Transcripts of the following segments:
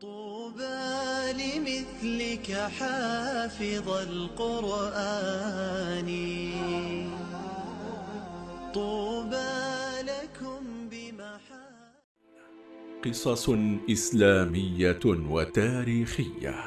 طوبى لمثلك حافظ القرآن. طوبى لكم بمحا قصص إسلامية وتاريخية.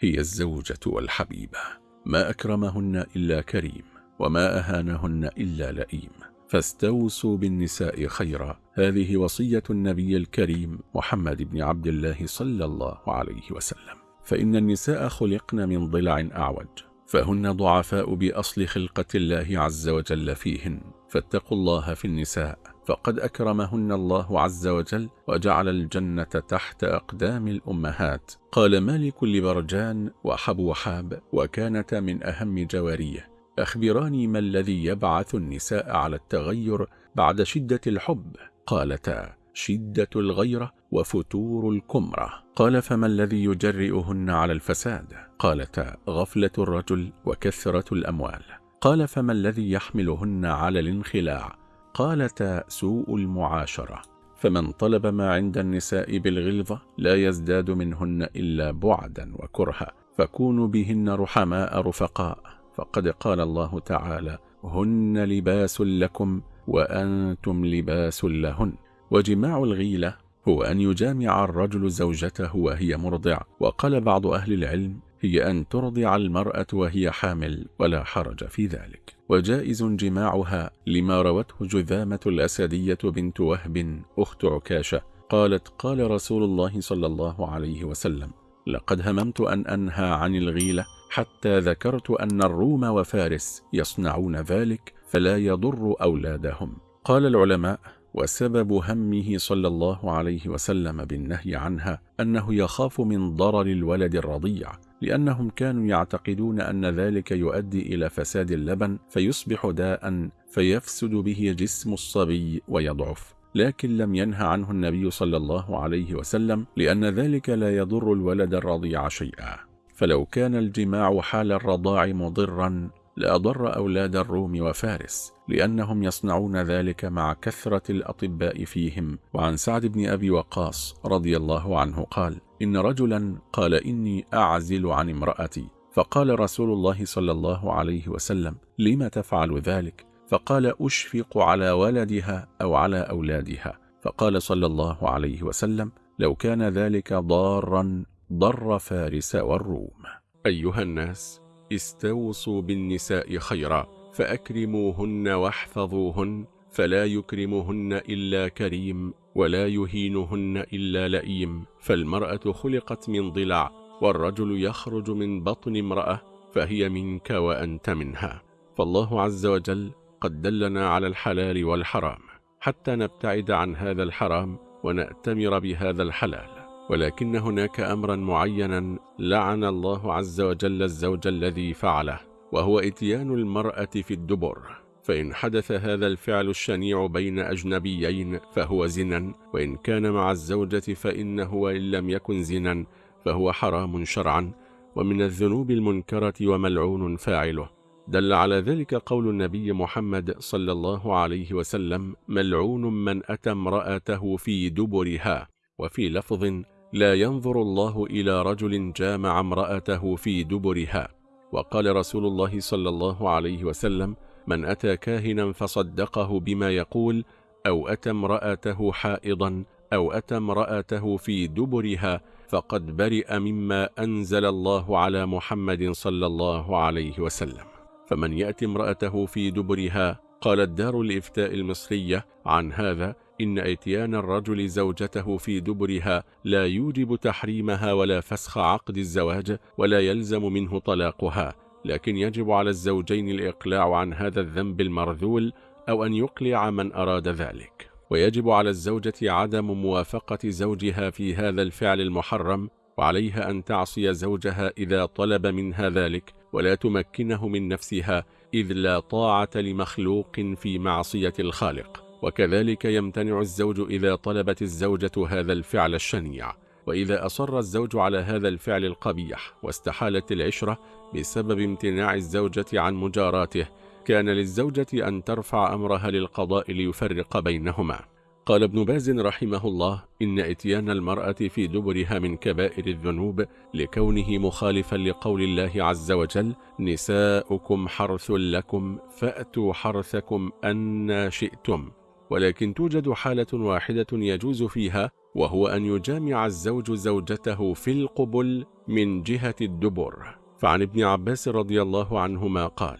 هي الزوجة والحبيبة. ما أكرمهن إلا كريم. وما أهانهن إلا لئيم. فاستوصوا بالنساء خيرا. هذه وصية النبي الكريم محمد بن عبد الله صلى الله عليه وسلم. فإن النساء خلقن من ضلع أعوج. فهن ضعفاء بأصل خلقة الله عز وجل فيهن. فاتقوا الله في النساء. فقد أكرمهن الله عز وجل وجعل الجنة تحت أقدام الأمهات. قال مالك لبرجان وحبو حاب وكانت من أهم جواريه. أخبراني ما الذي يبعث النساء على التغير بعد شدة الحب. قالتا شدة الغيرة وفتور الكمرة. قال فما الذي يجرئهن على الفساد؟ قالتا غفلة الرجل وكثرة الأموال. قال فما الذي يحملهن على الانخلاع؟ قالتا سوء المعاشرة. فمن طلب ما عند النساء بالغلظة لا يزداد منهن إلا بعدا وكرها فكونوا بهن رحماء رفقاء. فقد قال الله تعالى هن لباس لكم وأنتم لباس لهن. وجماع الغيلة هو أن يجامع الرجل زوجته وهي مرضع. وقال بعض أهل العلم هي أن ترضع المرأة وهي حامل ولا حرج في ذلك. وجائز جماعها لما روته جذامة الأسدية بنت وهب أخت عكاشة. قالت قال رسول الله صلى الله عليه وسلم لقد هممت أن أنهى عن الغيلة حتى ذكرت أن الروم وفارس يصنعون ذلك فلا يضر أولادهم. قال العلماء وسبب همه صلى الله عليه وسلم بالنهي عنها أنه يخاف من ضرر الولد الرضيع لأنهم كانوا يعتقدون أن ذلك يؤدي إلى فساد اللبن فيصبح داء فيفسد به جسم الصبي ويضعف. لكن لم ينهى عنه النبي صلى الله عليه وسلم لأن ذلك لا يضر الولد الرضيع شيئا. فلو كان الجماع حال الرضاع مضرا لأضر أولاد الروم وفارس لأنهم يصنعون ذلك مع كثرة الأطباء فيهم. وعن سعد بن أبي وقاص رضي الله عنه قال إن رجلا قال إني أعزل عن امرأتي. فقال رسول الله صلى الله عليه وسلم لم تفعل ذلك؟ فقال أشفق على ولدها أو على أولادها. فقال صلى الله عليه وسلم لو كان ذلك ضارا ضر فارس والروم. أيها الناس استوصوا بالنساء خيرا فأكرموهن واحفظوهن فلا يكرمهن إلا كريم ولا يهينهن إلا لئيم. فالمرأة خلقت من ضلع والرجل يخرج من بطن امرأة فهي منك وأنت منها. فالله عز وجل قد دلنا على الحلال والحرام حتى نبتعد عن هذا الحرام ونأتمر بهذا الحلال. ولكن هناك أمرا معينا لعن الله عز وجل الزوج الذي فعله وهو إتيان المرأة في الدبر. فإن حدث هذا الفعل الشنيع بين أجنبيين فهو زنا وإن كان مع الزوجة فإنه وإن لم يكن زنا فهو حرام شرعا. ومن الذنوب المنكرة وملعون فاعله. دل على ذلك قول النبي محمد صلى الله عليه وسلم ملعون من أتى امرأته في دبرها. وفي لفظ لا ينظر الله إلى رجل جامع امرأته في دبرها. وقال رسول الله صلى الله عليه وسلم من أتى كاهنا فصدقه بما يقول أو أتى امرأته حائضا أو أتى امرأته في دبرها فقد برئ مما أنزل الله على محمد صلى الله عليه وسلم. فمن يأتي امرأته في دبرها؟ قالت دار الإفتاء المصرية. عن هذا إن أتيان الرجل زوجته في دبرها لا يوجب تحريمها ولا فسخ عقد الزواج ولا يلزم منه طلاقها لكن يجب على الزوجين الإقلاع عن هذا الذنب المرذول أو أن يقلع من أراد ذلك. ويجب على الزوجة عدم موافقة زوجها في هذا الفعل المحرم وعليها أن تعصي زوجها إذا طلب منها ذلك ولا تمكنه من نفسها إذ لا طاعة لمخلوق في معصية الخالق. وكذلك يمتنع الزوج إذا طلبت الزوجة هذا الفعل الشنيع وإذا أصر الزوج على هذا الفعل القبيح واستحالت العشرة بسبب امتناع الزوجة عن مجاراته كان للزوجة أن ترفع أمرها للقضاء ليفرق بينهما. قال ابن باز رحمه الله إن إتيان المرأة في دبرها من كبائر الذنوب لكونه مخالفا لقول الله عز وجل نساؤكم حرث لكم فأتوا حرثكم أن شئتم. ولكن توجد حالة واحدة يجوز فيها وهو أن يجامع الزوج زوجته في القبل من جهة الدبر. فعن ابن عباس رضي الله عنهما قال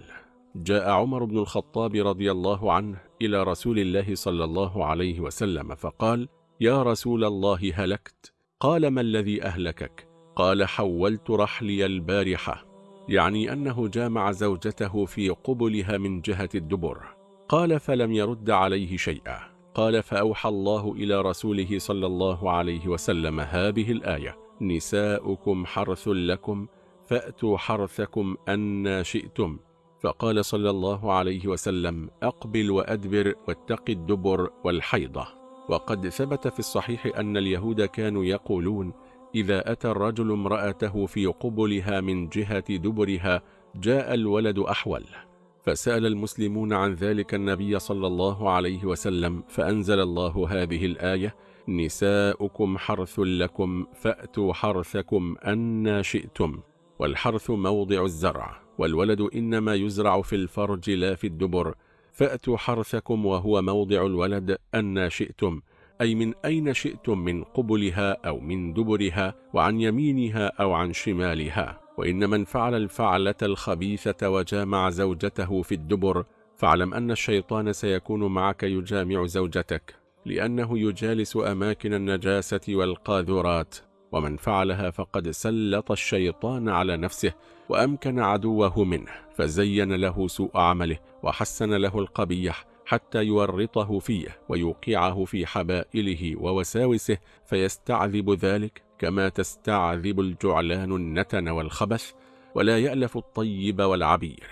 جاء عمر بن الخطاب رضي الله عنه إلى رسول الله صلى الله عليه وسلم فقال يا رسول الله هلكت قال ما الذي أهلكك؟ قال حولت رحلي البارحة. يعني أنه جامع زوجته في قبلها من جهة الدبر. قال فلم يرد عليه شيئا. قال فأوحى الله إلى رسوله صلى الله عليه وسلم هذه الآية نساؤكم حرث لكم فأتوا حرثكم أن شئتم. فقال صلى الله عليه وسلم أقبل وأدبر واتق الدبر والحيضة. وقد ثبت في الصحيح أن اليهود كانوا يقولون إذا أتى الرجل امرأته في قبلها من جهة دبرها جاء الولد أحول. فسأل المسلمون عن ذلك النبي صلى الله عليه وسلم فأنزل الله هذه الآية نساؤكم حرث لكم فأتوا حرثكم أن شئتم والحرث موضع الزرع والولد إنما يزرع في الفرج لا في الدبر فأتوا حرثكم وهو موضع الولد أن شئتم أي من أين شئتم من قبلها أو من دبرها وعن يمينها أو عن شمالها. وإن من فعل الفعلة الخبيثة وجامع زوجته في الدبر فاعلم أن الشيطان سيكون معك يجامع زوجتك لأنه يجالس أماكن النجاسة والقاذورات. ومن فعلها فقد سلط الشيطان على نفسه وأمكن عدوه منه فزين له سوء عمله وحسن له القبيح حتى يورطه فيه ويوقعه في حبائله ووساوسه فيستعذب ذلك كما تستعذب الجعلان النتن والخبث ولا يألف الطيب والعبير.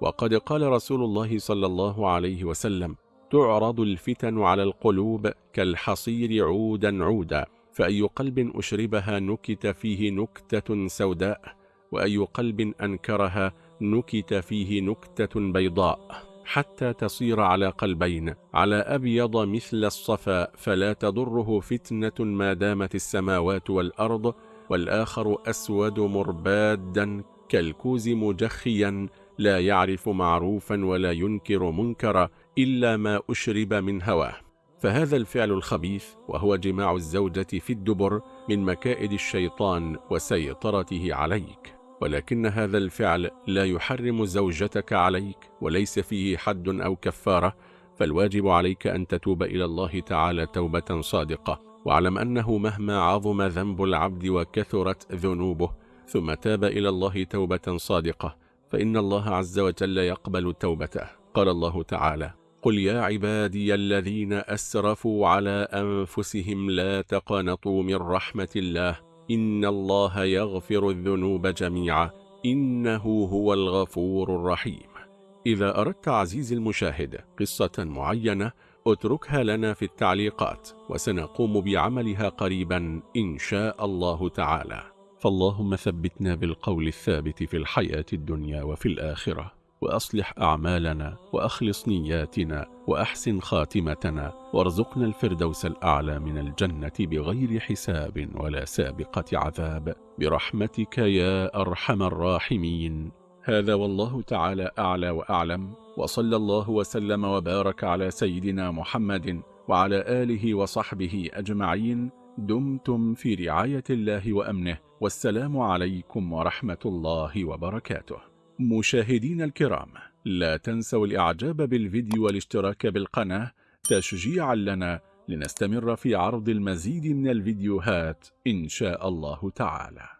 وقد قال رسول الله صلى الله عليه وسلم تعرض الفتن على القلوب كالحصير عودا عودا فأي قلب أشربها نكت فيه نكتة سوداء وأي قلب أنكرها نكت فيه نكتة بيضاء. حتى تصير على قلبين على أبيض مثل الصفا فلا تضره فتنة ما دامت السماوات والأرض والآخر أسود مربادا كالكوز مجخيا لا يعرف معروفا ولا ينكر منكرا إلا ما أشرب من هواه. فهذا الفعل الخبيث وهو جماع الزوجة في الدبر من مكائد الشيطان وسيطرته عليك. ولكن هذا الفعل لا يحرم زوجتك عليك وليس فيه حد أو كفارة فالواجب عليك أن تتوب إلى الله تعالى توبة صادقة. واعلم أنه مهما عظم ذنب العبد وكثرت ذنوبه ثم تاب إلى الله توبة صادقة فإن الله عز وجل يقبل توبته. قال الله تعالى قل يا عبادي الذين أسرفوا على أنفسهم لا تقنطوا من رحمة الله إن الله يغفر الذنوب جميعا إنه هو الغفور الرحيم إذا أردت عزيزي المشاهد قصة معينة اتركها لنا في التعليقات وسنقوم بعملها قريبا إن شاء الله تعالى. فاللهم ثبتنا بالقول الثابت في الحياة الدنيا وفي الآخرة. وأصلح أعمالنا وأخلص نياتنا وأحسن خاتمتنا وارزقنا الفردوس الأعلى من الجنة بغير حساب ولا سابقة عذاب. برحمتك يا أرحم الراحمين. هذا والله تعالى أعلى وأعلم. وصلى الله وسلم وبارك على سيدنا محمد وعلى آله وصحبه أجمعين. دمتم في رعاية الله وأمنه. والسلام عليكم ورحمة الله وبركاته. مشاهدين الكرام لا تنسوا الإعجاب بالفيديو والاشتراك بالقناة تشجيعا لنا لنستمر في عرض المزيد من الفيديوهات إن شاء الله تعالى.